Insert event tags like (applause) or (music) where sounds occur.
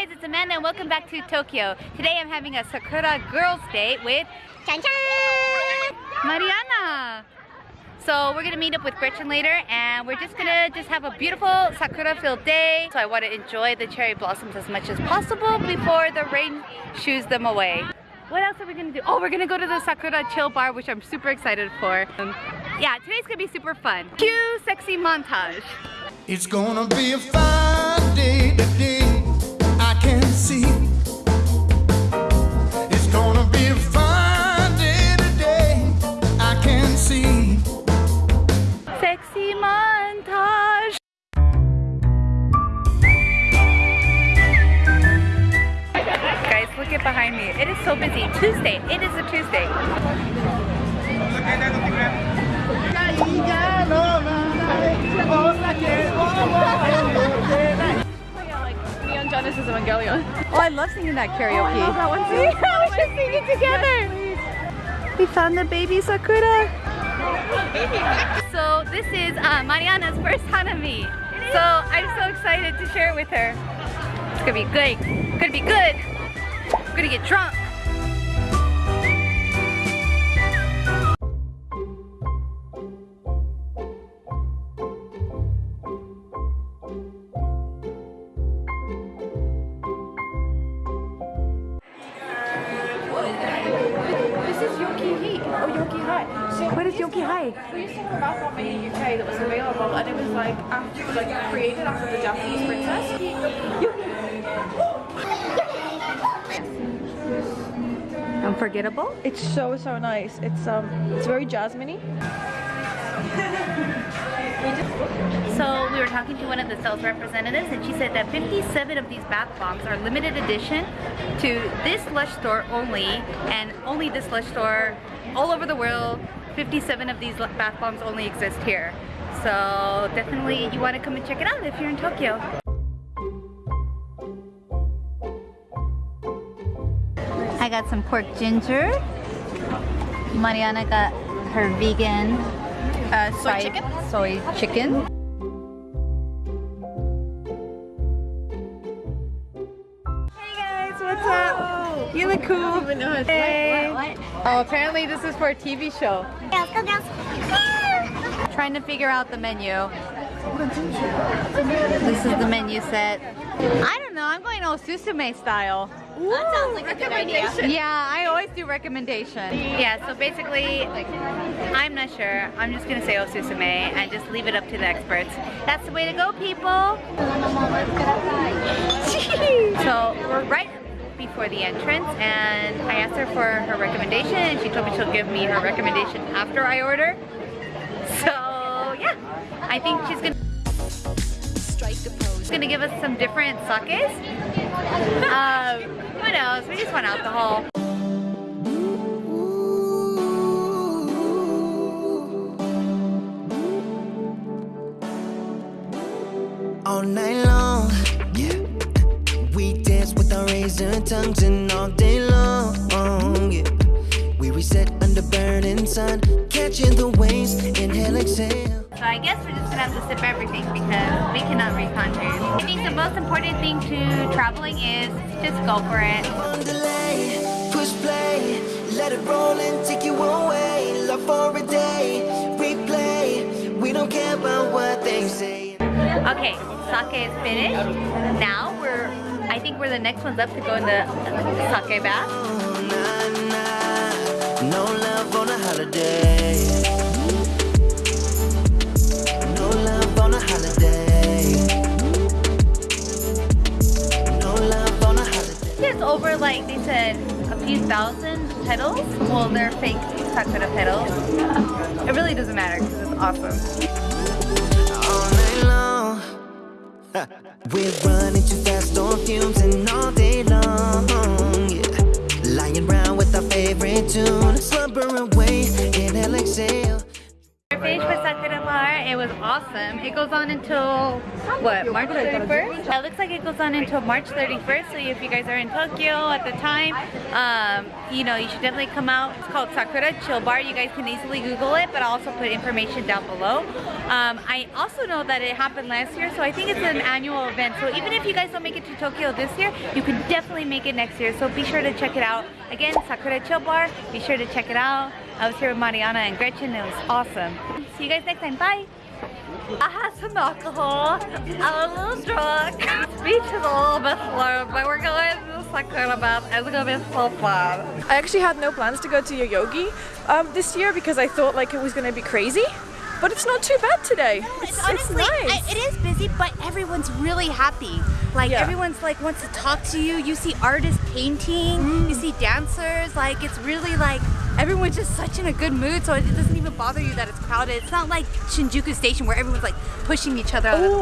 guys, it's Amanda and welcome back to Tokyo. Today I'm having a Sakura Girls Date with Chan Chan! Mariana. So we're gonna meet up with Gretchen later and we're just gonna just have a beautiful Sakura filled day. So I want to enjoy the cherry blossoms as much as possible before the rain shoos them away. What else are we gonna do? Oh, we're gonna go to the Sakura Chill Bar, which I'm super excited for. Um, yeah, today's gonna be super fun. Cue sexy montage. It's gonna be a fine day today. At behind me. It is so busy. Tuesday. It is a Tuesday. Neon Genesis Evangelion. Oh, I love singing that karaoke. I love that one too. (laughs) we should sing it together. We found the baby Sakura. So this is uh, Mariana's first Hanami. So I'm so excited to share it with her. It's gonna be good. It's Gonna be good. We're gonna get drunk. This is Yoki Heat or oh, Yoki High. So What is Yoki Hai? we used to have a bath bomb in the UK that was available and it was like after like created after the Japanese princess. Unforgettable? It's so so nice. It's um it's very jasmine-y. (laughs) So we were talking to one of the sales representatives and she said that 57 of these bath bombs are limited edition to this Lush store only and only this Lush store all over the world. 57 of these bath bombs only exist here. So definitely you want to come and check it out if you're in Tokyo. Got some pork ginger. Mariana got her vegan Uh, soy chicken. soy chicken. Hey guys, what's up? You look cool. Hey. Oh, apparently this is for a TV show. Girls, go girls! Trying to figure out the menu. This is the menu set. I don't know, I'm going Osusume style. That sounds like a good idea. Yeah, I always do recommendation. Yeah, so basically, I'm not sure. I'm just gonna say Osusume and just leave it up to the experts. That's the way to go, people. so we're right before the entrance and I asked her for her recommendation and she told me she'll give me her recommendation after I order. So yeah, I think she's gonna She's gonna give us some different sakes. Um, who knows? We just want alcohol. All night long. Yeah. We dance with our razor tongues and all day long. I guess we're just gonna have to sip everything because we cannot read contours. I think the most important thing to traveling is just go for it. Delay, push play, let it roll and take you away. Love for a day, replay. We don't care about what they say. Okay, sake is finished. Now we're, I think we're the next ones up to go in the sake bath. Oh. No love on a holiday. Over like, they said, a few thousand petals. Well, they're fake sakura petals. It really doesn't matter because it's awesome. (laughs) We're running too fast on fumes and all day long. Lying around with our favorite tune, with Sakura Bar. It was awesome. awesome. It goes on until what March 31st. It looks like it goes on until March 31st. So if you guys are in Tokyo at the time, um, you know you should definitely come out. It's called Sakura Chill Bar. You guys can easily Google it, but I'll also put information down below. Um, I also know that it happened last year, so I think it's an annual event. So even if you guys don't make it to Tokyo this year, you can definitely make it next year. So be sure to check it out. Again, Sakura Chill Bar. Be sure to check it out. I was here with Mariana and Gretchen. It was awesome. See you guys next time. Bye. I had some alcohol. I'm a little drunk. Speech is a little bit slow, but we're going to Sakura bath. It's gonna be so fun. I actually had no plans to go to Yoyogi um, this year because I thought like it was going to be crazy. But it's not too bad today. It's, it's honestly, nice. I- it is busy, but everyone's really happy. Like Yeah. everyone's like wants to talk to you. You see artists painting. You mm. see dancers. Like it's really like everyone's just such in a good mood. So it doesn't even bother you that it's crowded. It's not like Shinjuku Station where everyone's like pushing each other out of the oh. way.